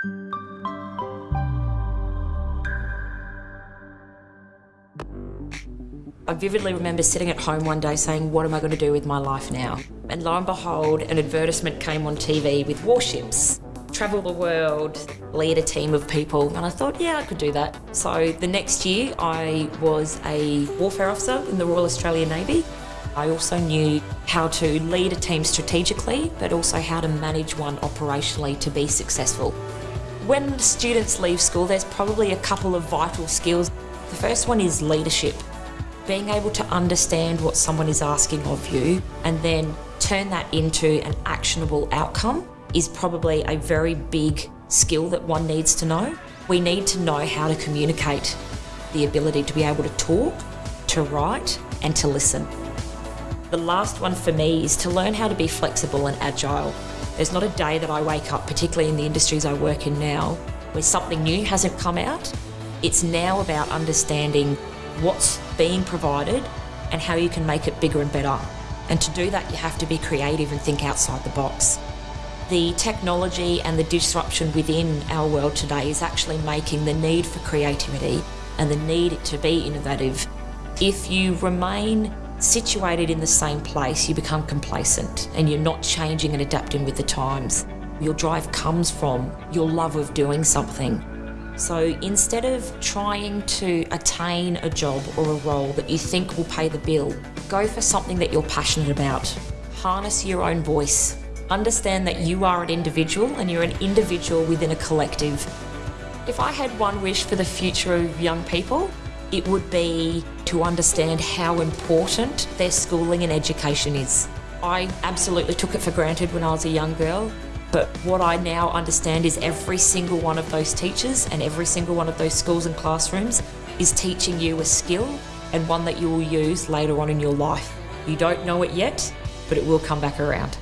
I vividly remember sitting at home one day saying, what am I going to do with my life now? And lo and behold, an advertisement came on TV with warships. Travel the world, lead a team of people, and I thought, yeah, I could do that. So the next year, I was a warfare officer in the Royal Australian Navy. I also knew how to lead a team strategically, but also how to manage one operationally to be successful. When students leave school, there's probably a couple of vital skills. The first one is leadership being able to understand what someone is asking of you and then turn that into an actionable outcome is probably a very big skill that one needs to know. We need to know how to communicate, the ability to be able to talk, to write and to listen. The last one for me is to learn how to be flexible and agile. There's not a day that I wake up, particularly in the industries I work in now, where something new hasn't come out. It's now about understanding what's being provided and how you can make it bigger and better. And to do that, you have to be creative and think outside the box. The technology and the disruption within our world today is actually making the need for creativity and the need to be innovative. If you remain situated in the same place, you become complacent and you're not changing and adapting with the times. Your drive comes from your love of doing something so instead of trying to attain a job or a role that you think will pay the bill, go for something that you're passionate about. Harness your own voice. Understand that you are an individual and you're an individual within a collective. If I had one wish for the future of young people, it would be to understand how important their schooling and education is. I absolutely took it for granted when I was a young girl. But what I now understand is every single one of those teachers and every single one of those schools and classrooms is teaching you a skill and one that you will use later on in your life. You don't know it yet, but it will come back around.